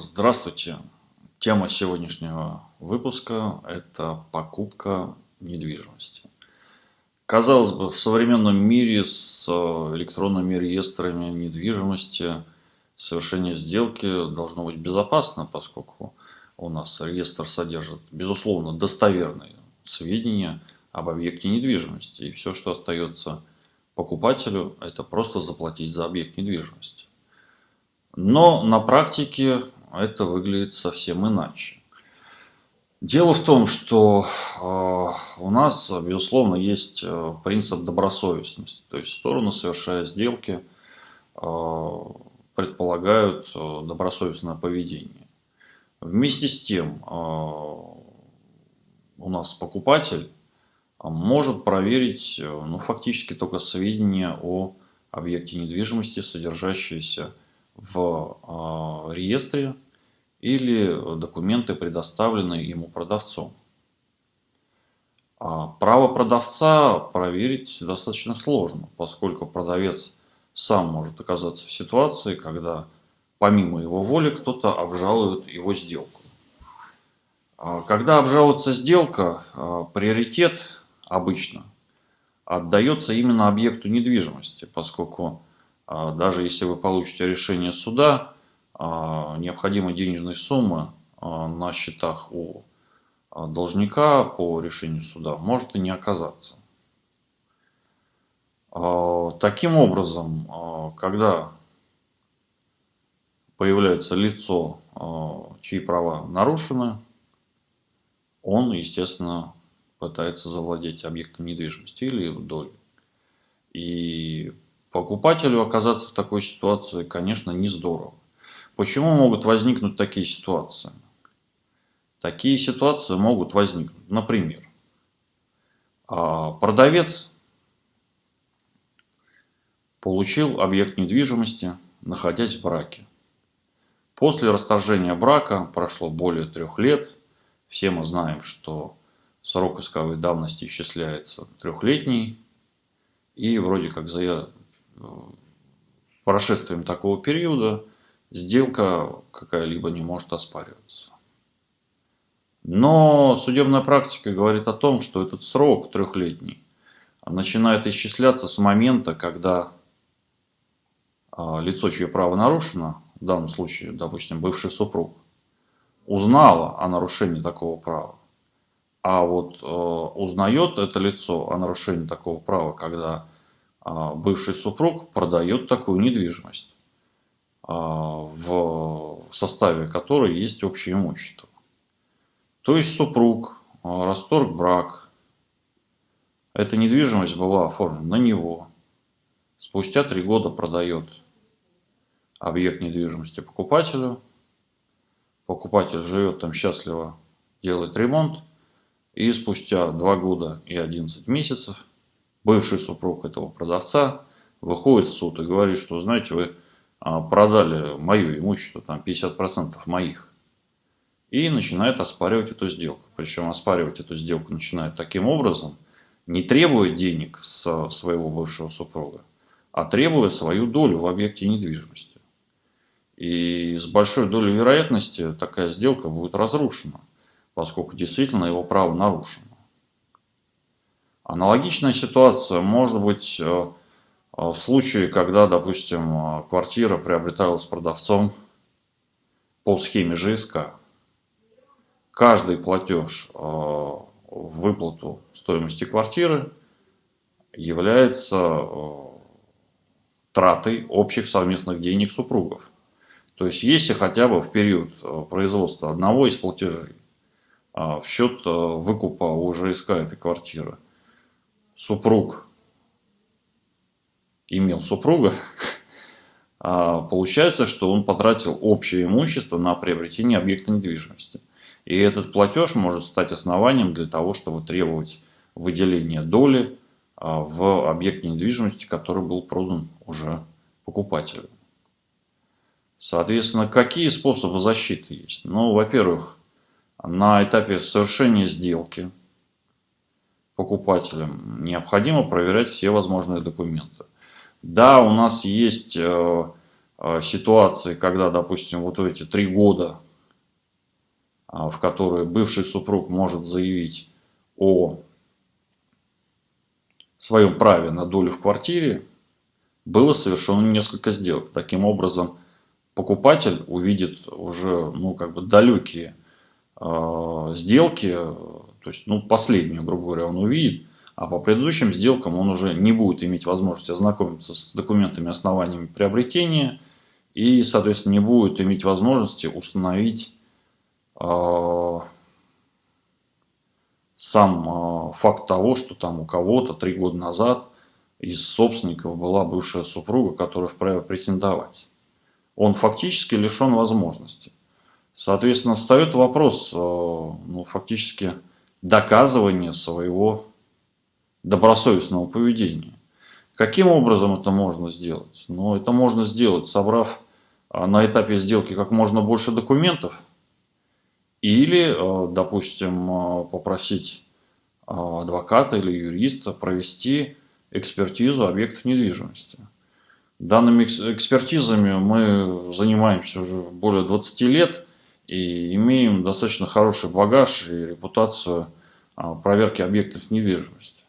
Здравствуйте. Тема сегодняшнего выпуска – это покупка недвижимости. Казалось бы, в современном мире с электронными реестрами недвижимости совершение сделки должно быть безопасно, поскольку у нас реестр содержит, безусловно, достоверные сведения об объекте недвижимости. И все, что остается покупателю, это просто заплатить за объект недвижимости. Но на практике это выглядит совсем иначе. Дело в том, что э, у нас, безусловно, есть э, принцип добросовестности. То есть стороны, совершая сделки, э, предполагают добросовестное поведение. Вместе с тем, у нас покупатель может проверить ну, фактически только сведения о объекте недвижимости, содержащиеся в а, реестре или документы, предоставленные ему продавцом. А право продавца проверить достаточно сложно, поскольку продавец сам может оказаться в ситуации, когда помимо его воли кто-то обжалует его сделку. А когда обжалуется сделка, приоритет обычно отдается именно объекту недвижимости, поскольку даже если вы получите решение суда, а, необходимой денежной суммы а, на счетах у должника по решению суда может и не оказаться. Таким образом, когда появляется лицо, чьи права нарушены, он, естественно, пытается завладеть объектом недвижимости или долей. И Покупателю оказаться в такой ситуации, конечно, не здорово. Почему могут возникнуть такие ситуации? Такие ситуации могут возникнуть. Например, а, продавец получил объект недвижимости, находясь в браке. После расторжения брака прошло более трех лет. Все мы знаем, что срок исковой давности исчисляется трехлетний. И вроде как прошествием такого периода сделка какая-либо не может оспариваться. Но судебная практика говорит о том, что этот срок трехлетний начинает исчисляться с момента, когда а, лицо, чье право нарушено, в данном случае, допустим, бывший супруг, узнало о нарушении такого права. А вот э, узнает это лицо о нарушении такого права, когда а, бывший супруг продает такую недвижимость, а, в составе которой есть общее имущество. То есть супруг а, расторг брак, эта недвижимость была оформлена на него, спустя три года продает объект недвижимости покупателю, покупатель живет там счастливо, делает ремонт, и спустя два года и 11 месяцев бывший супруг этого продавца выходит в суд и говорит, что, знаете, вы а, продали мое имущество, там 50% моих. И начинает оспаривать эту сделку. Причем оспаривать эту сделку начинает таким образом, не требуя денег с своего бывшего супруга, а требуя свою долю в объекте недвижимости. И с большой долей вероятности такая сделка будет разрушена, поскольку действительно его право нарушено. Аналогичная ситуация может быть э, э, в случае, когда, допустим, э, квартира приобреталась продавцом по схеме ЖСК. Каждый платеж в выплату стоимости квартиры является тратой общих совместных денег супругов. То есть, если хотя бы в период производства одного из платежей в счет выкупа у ЖСК этой квартиры – супруг имел супруга, а получается, что он потратил общее имущество на приобретение объекта недвижимости. И этот платеж может стать основанием для того, чтобы требовать выделения доли а, в объекте недвижимости, который был продан уже покупателю. Соответственно, какие способы защиты есть? Ну, во-первых, на этапе совершения сделки покупателям, необходимо проверять все возможные документы. Да, у нас есть э, а, ситуации, когда, допустим, вот эти три года, а, в которые бывший супруг может заявить о своем праве на долю в квартире, было совершено несколько сделок. Таким образом, покупатель увидит уже ну, как бы далекие э, сделки, то есть ну, последнюю, грубо говоря, он увидит, а по предыдущим сделкам он уже не будет иметь возможности ознакомиться с документами, основаниями приобретения и, соответственно, не будет иметь возможности установить э, сам э, факт того, что там у кого-то три года назад из собственников была бывшая супруга, которая вправе претендовать. Он фактически лишен возможности. Соответственно, встает вопрос, э, ну, фактически, доказывания своего добросовестного поведения. Каким образом это можно сделать? Ну, это можно сделать, собрав э, на этапе сделки как можно больше документов, или, э, допустим, попросить адвоката или юриста провести экспертизу объектов недвижимости. Данными экспертизами мы занимаемся уже более 20 лет и имеем достаточно хороший багаж и репутацию а, проверки объектов недвижимости.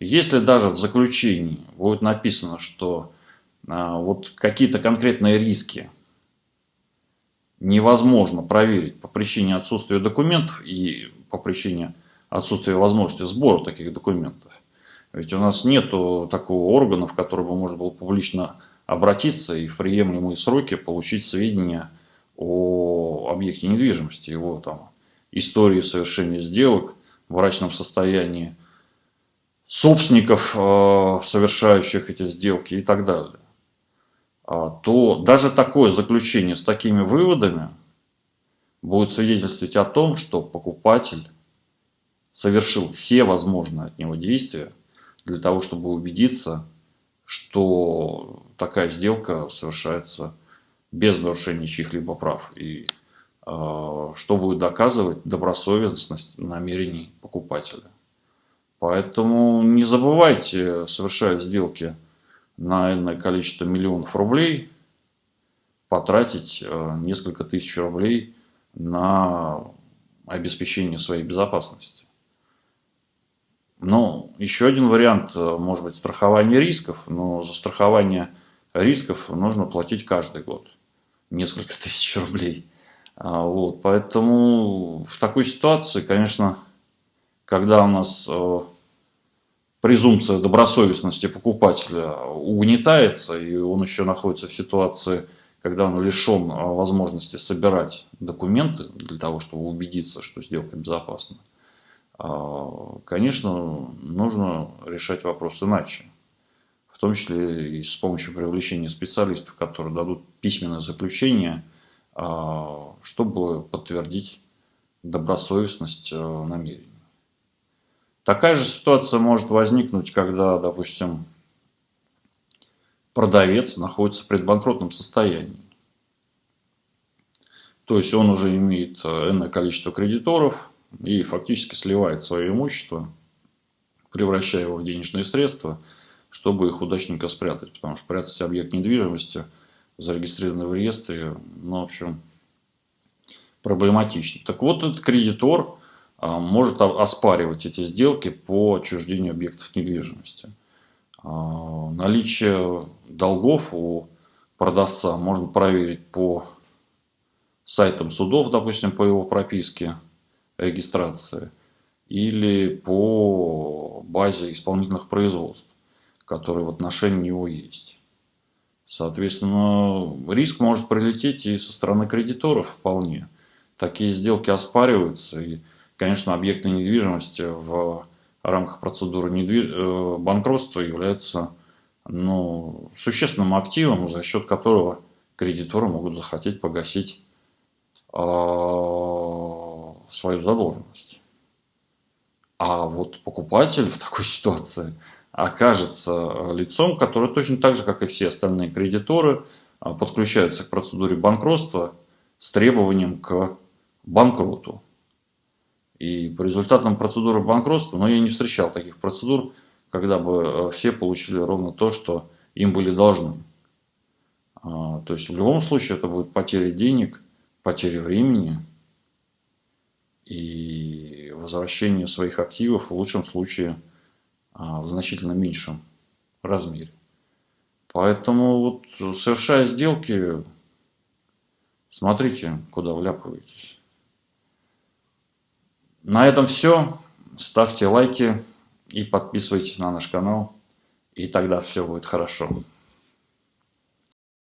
Если даже в заключении будет написано, что а, вот какие-то конкретные риски невозможно проверить по причине отсутствия документов и по причине отсутствия возможности сбора таких документов, ведь у нас нет такого органа, в который бы можно было публично обратиться и в приемлемые сроки получить сведения о объекте недвижимости, его там истории совершения сделок, в врачном состоянии собственников, э, совершающих эти сделки и так далее, а, то даже такое заключение с такими выводами будет свидетельствовать о том, что покупатель совершил все возможные от него действия для того, чтобы убедиться, что такая сделка совершается без нарушения чьих-либо прав. И что будет доказывать добросовестность намерений покупателя. Поэтому не забывайте, совершая сделки на энное количество миллионов рублей, потратить э, несколько тысяч рублей на обеспечение своей безопасности. Ну, еще один вариант, э, может быть, страхование рисков, но за страхование рисков нужно платить каждый год несколько тысяч рублей. А, вот, поэтому в такой ситуации, конечно, когда у нас э, презумпция добросовестности покупателя угнетается, и он еще находится в ситуации, когда он лишен э, возможности собирать документы для того, чтобы убедиться, что сделка безопасна, а, конечно, нужно решать вопрос иначе. В том числе и с помощью привлечения специалистов, которые дадут письменное заключение, чтобы подтвердить добросовестность э, намерений. Такая же ситуация может возникнуть, когда, допустим, продавец находится в предбанкротном состоянии. То есть он уже имеет э, энное количество кредиторов, и фактически сливает свое имущество, превращая его в денежные средства, чтобы их удачненько спрятать. Потому что прятать объект недвижимости, зарегистрированный в реестре, ну, в общем, проблематично. Так вот, этот кредитор а, может оспаривать эти сделки по отчуждению объектов недвижимости. А, наличие долгов у продавца можно проверить по сайтам судов, допустим, по его прописке регистрации или по базе исполнительных производств, которые в отношении него есть. Соответственно, риск может прилететь и со стороны кредиторов вполне. Такие сделки оспариваются. И, конечно, объекты недвижимости в рамках процедуры. Э, банкротства являются ну, существенным активом, за счет которого кредиторы могут захотеть погасить а, свою задолженность. А вот покупатель в такой ситуации окажется лицом, которое точно так же, как и все остальные кредиторы, подключается к процедуре банкротства с требованием к банкроту. И по результатам процедуры банкротства, но я не встречал таких процедур, когда бы э, все получили ровно то, что им были должны. А, то есть в любом случае это будет потеря денег, потеря времени и возвращение своих активов в лучшем случае в значительно меньшем размере. Поэтому вот совершая сделки, смотрите, куда вляпываетесь. На этом все. Ставьте лайки и подписывайтесь на наш канал. И тогда все будет хорошо.